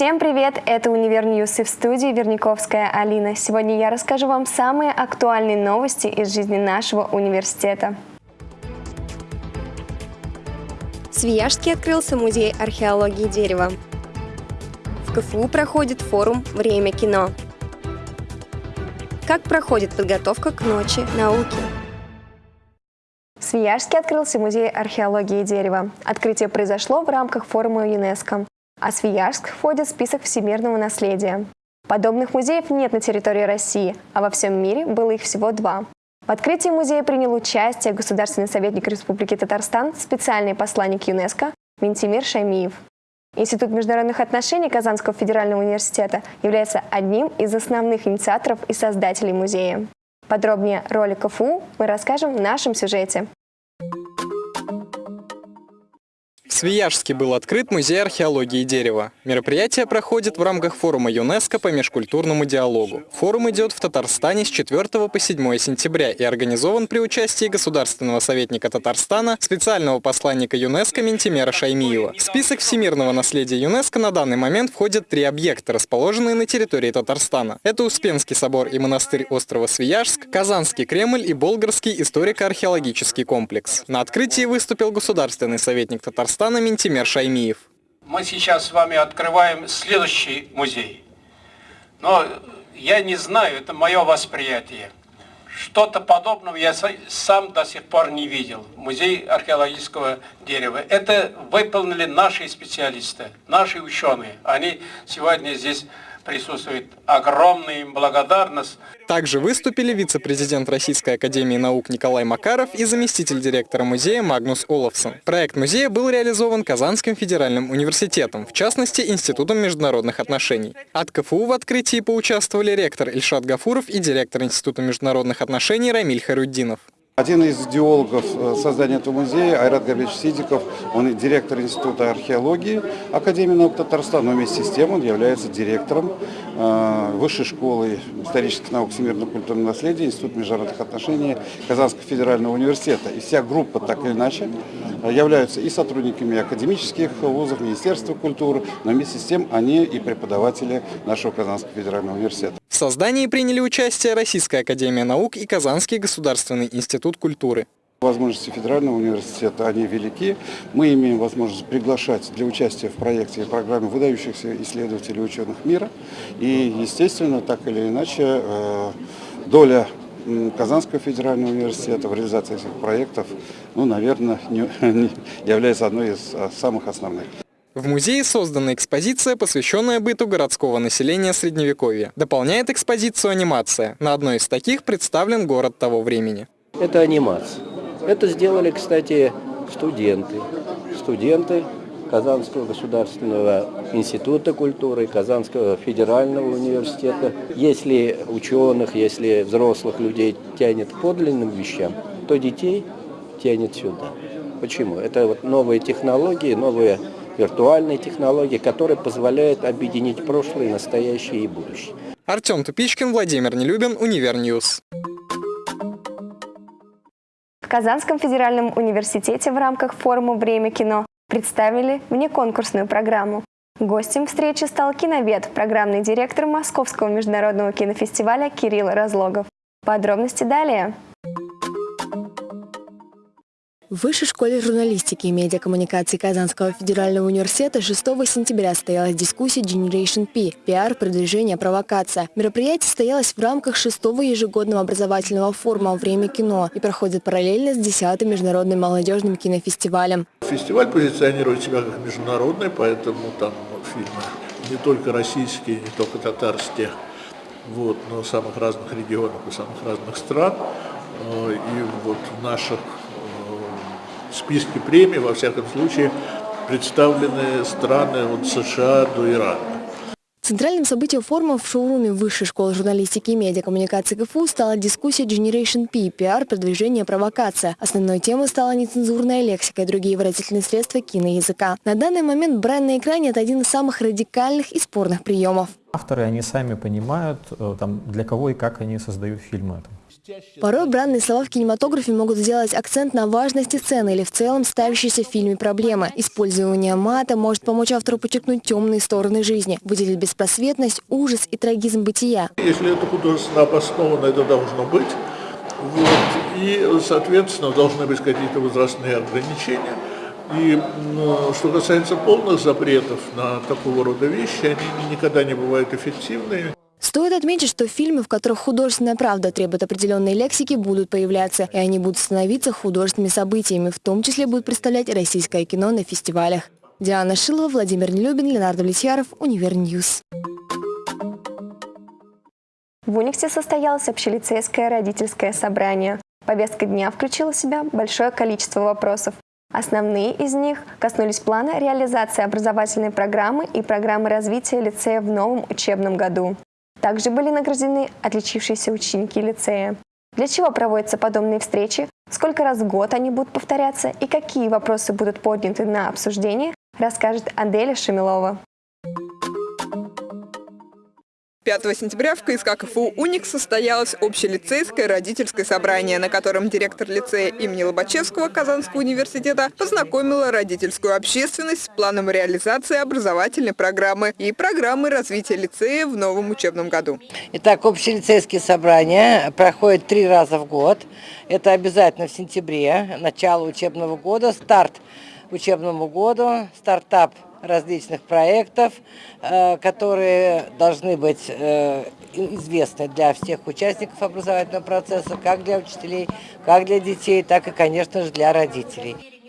Всем привет! Это Универ News и в студии Верниковская Алина. Сегодня я расскажу вам самые актуальные новости из жизни нашего университета. В Свияжске открылся музей археологии дерева. В КФУ проходит форум «Время кино». Как проходит подготовка к Ночи науки? В Свияжске открылся музей археологии дерева. Открытие произошло в рамках форума ЮНЕСКО а Свияжск входит в список всемирного наследия. Подобных музеев нет на территории России, а во всем мире было их всего два. В открытии музея принял участие государственный советник Республики Татарстан, специальный посланник ЮНЕСКо Ментимир Шаймиев. Институт международных отношений Казанского федерального университета является одним из основных инициаторов и создателей музея. Подробнее о роли КФУ мы расскажем в нашем сюжете. Свияжске был открыт музей археологии дерева. Мероприятие проходит в рамках форума ЮНЕСКО по межкультурному диалогу. Форум идет в Татарстане с 4 по 7 сентября и организован при участии государственного советника Татарстана, специального посланника ЮНЕСКо Ментимера Шаймиева. В список всемирного наследия ЮНЕСКо на данный момент входят три объекта, расположенные на территории Татарстана. Это Успенский собор и монастырь острова Свияжск, Казанский Кремль и Болгарский историко-археологический комплекс. На открытии выступил государственный советник Татарстана Казахстана Ментимер Шаймиев. Мы сейчас с вами открываем следующий музей. Но я не знаю, это мое восприятие. Что-то подобного я сам до сих пор не видел. Музей археологического дерева. Это выполнили наши специалисты, наши ученые. Они сегодня здесь присутствует огромная им благодарность. Также выступили вице-президент Российской Академии Наук Николай Макаров и заместитель директора музея Магнус Олафсон. Проект музея был реализован Казанским федеральным университетом, в частности Институтом международных отношений. От КФУ в открытии поучаствовали ректор Ильшат Гафуров и директор Института международных отношений Рамиль Харуддинов. Один из идеологов э, создания этого музея, Айрат Габич Сидиков, он директор Института археологии Академии наук Татарстана, но вместе с тем он является директором э, Высшей школы исторических наук всемирного культурного наследия Института международных отношений Казанского федерального университета. И вся группа, так или иначе, э, являются и сотрудниками академических вузов, Министерства культуры, но вместе с тем они и преподаватели нашего Казанского федерального университета создании приняли участие Российская Академия Наук и Казанский государственный институт культуры. Возможности федерального университета, они велики. Мы имеем возможность приглашать для участия в проекте и программе выдающихся исследователей ученых мира. И, естественно, так или иначе, э, доля Казанского федерального университета в реализации этих проектов, ну, наверное, не, не является одной из а, самых основных. В музее создана экспозиция, посвященная быту городского населения Средневековья. Дополняет экспозицию анимация. На одной из таких представлен город того времени. Это анимация. Это сделали, кстати, студенты. Студенты Казанского государственного института культуры, Казанского федерального университета. Если ученых, если взрослых людей тянет к подлинным вещам, то детей тянет сюда. Почему? Это вот новые технологии, новые виртуальные технологии, которые позволяют объединить прошлое, настоящее и будущее. Артем Тупичкин, Владимир Нелюбин, Универньюз. В Казанском федеральном университете в рамках форума «Время кино» представили внеконкурсную программу. Гостем встречи стал киновед, программный директор Московского международного кинофестиваля Кирилл Разлогов. Подробности далее. В Высшей школе журналистики и медиакоммуникации Казанского федерального университета 6 сентября состоялась дискуссия Generation P – пиар, продвижение, провокация. Мероприятие состоялось в рамках шестого ежегодного образовательного форума «Время кино» и проходит параллельно с 10-м международным молодежным кинофестивалем. Фестиваль позиционирует себя как международный, поэтому там фильмы не только российские, не только татарские, вот, но самых разных регионов и самых разных стран. Э, и вот в наших списке премий, во всяком случае, представлены страны от США до Ирана. Центральным событием форума в шоуруме Высшей школы журналистики и медиакоммуникации КФУ стала дискуссия Generation P – пиар, продвижение, провокация. Основной темой стала нецензурная лексика и другие выразительные средства киноязыка. На данный момент брань на экране – это один из самых радикальных и спорных приемов. Авторы, они сами понимают, э, там, для кого и как они создают фильмы. Порой бранные слова в кинематографе могут сделать акцент на важности сцены или в целом ставящейся в фильме проблемы. Использование мата может помочь автору подчеркнуть темные стороны жизни, выделить беспросветность, ужас и трагизм бытия. Если это художественно обосновано, это должно быть. Вот. И, соответственно, должны быть какие-то возрастные ограничения. И ну, что касается полных запретов на такого рода вещи, они никогда не бывают эффективными. Стоит отметить, что фильмы, в которых художественная правда требует определенной лексики, будут появляться, и они будут становиться художественными событиями, в том числе будут представлять российское кино на фестивалях. Диана Шилова, Владимир Нелюбин, Леонард Влетьяров, Универньюз. В Униксе состоялось общелицейское родительское собрание. Повестка дня включила в себя большое количество вопросов. Основные из них коснулись плана реализации образовательной программы и программы развития лицея в новом учебном году. Также были награждены отличившиеся ученики лицея. Для чего проводятся подобные встречи, сколько раз в год они будут повторяться и какие вопросы будут подняты на обсуждение, расскажет Аделя Шамилова. 5 сентября в КСК КФУ «Уникс» состоялось общелицейское родительское собрание, на котором директор лицея имени Лобачевского Казанского университета познакомила родительскую общественность с планом реализации образовательной программы и программы развития лицея в новом учебном году. Итак, общелицейские собрания проходят три раза в год. Это обязательно в сентябре, начало учебного года, старт учебному году, стартап – различных проектов, э, которые должны быть э, известны для всех участников образовательного процесса, как для учителей, как для детей, так и, конечно же, для родителей.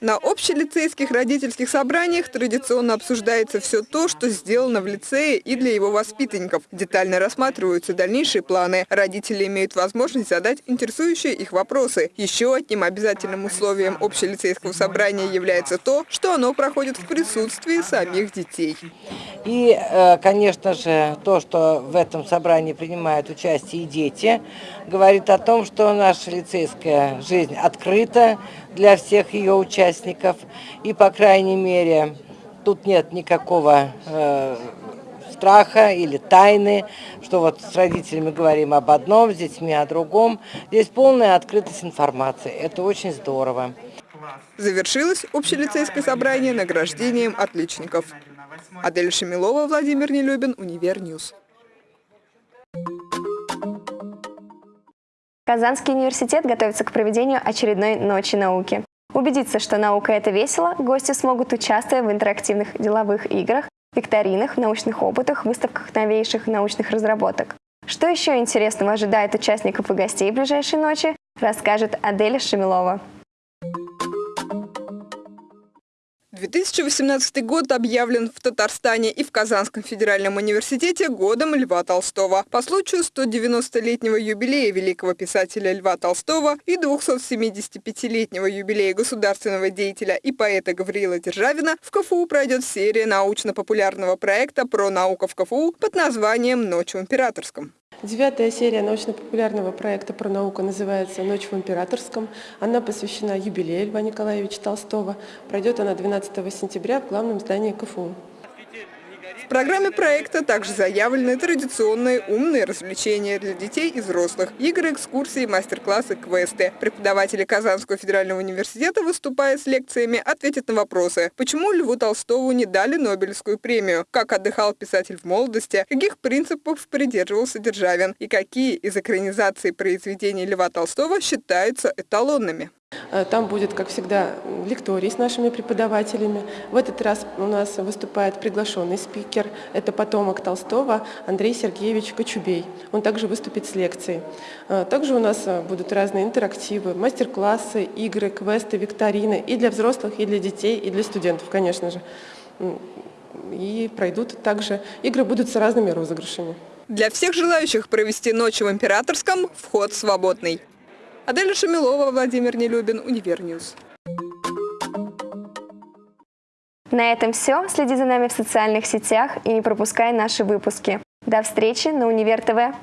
На общелицейских родительских собраниях традиционно обсуждается все то, что сделано в лицее и для его воспитанников. Детально рассматриваются дальнейшие планы. Родители имеют возможность задать интересующие их вопросы. Еще одним обязательным условием общелицейского собрания является то, что оно проходит в присутствии самих детей. И, э, конечно же, то, что в этом собрании принимают участие и дети, говорит о том, что наша лицейская жизнь открыта для всех ее участников. И, по крайней мере, тут нет никакого э, страха или тайны, что вот с родителями говорим об одном, с детьми о другом. Здесь полная открытость информации. Это очень здорово. Завершилось общелицейское собрание награждением отличников. Адель Шамилова, Владимир Нелюбин, Универньюз. Казанский университет готовится к проведению очередной Ночи науки. Убедиться, что наука – это весело, гости смогут участвовать в интерактивных деловых играх, викторинах, научных опытах, выставках новейших научных разработок. Что еще интересного ожидает участников и гостей ближайшей ночи, расскажет Аделя Шамилова. 2018 год объявлен в Татарстане и в Казанском федеральном университете годом Льва Толстого. По случаю 190-летнего юбилея великого писателя Льва Толстого и 275-летнего юбилея государственного деятеля и поэта Гавриила Державина в КФУ пройдет серия научно-популярного проекта про науку в КФУ под названием «Ночь в императорском». Девятая серия научно-популярного проекта про науку называется «Ночь в императорском». Она посвящена юбилею Льва Николаевича Толстого. Пройдет она 12 сентября в главном здании КФУ. В программе проекта также заявлены традиционные умные развлечения для детей и взрослых, игры, экскурсии, мастер-классы, квесты. Преподаватели Казанского федерального университета, выступая с лекциями, ответят на вопросы, почему Льву Толстову не дали Нобелевскую премию, как отдыхал писатель в молодости, каких принципов придерживался Державин и какие из экранизаций произведений Льва Толстого считаются эталонными. Э, там будет, как всегда, лекторий с нашими преподавателями. В этот раз у нас выступает приглашенный спикер. Это потомок Толстого Андрей Сергеевич Кочубей. Он также выступит с лекцией. Э, также у нас э, будут разные интерактивы, мастер-классы, игры, квесты, викторины и для взрослых, и для детей, и для студентов, конечно же. И пройдут также, игры будут с разными розыгрышами. Для всех желающих провести ночь в Императорском вход свободный. Аделя Шамилова, Владимир Нелюбин, Универньюз. На этом все. Следи за нами в социальных сетях и не пропускай наши выпуски. До встречи на Универ ТВ.